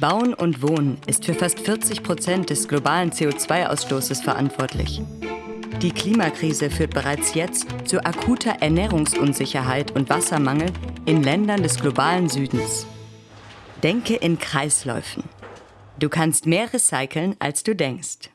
Bauen und Wohnen ist für fast 40 Prozent des globalen CO2-Ausstoßes verantwortlich. Die Klimakrise führt bereits jetzt zu akuter Ernährungsunsicherheit und Wassermangel in Ländern des globalen Südens. Denke in Kreisläufen. Du kannst mehr recyceln, als du denkst.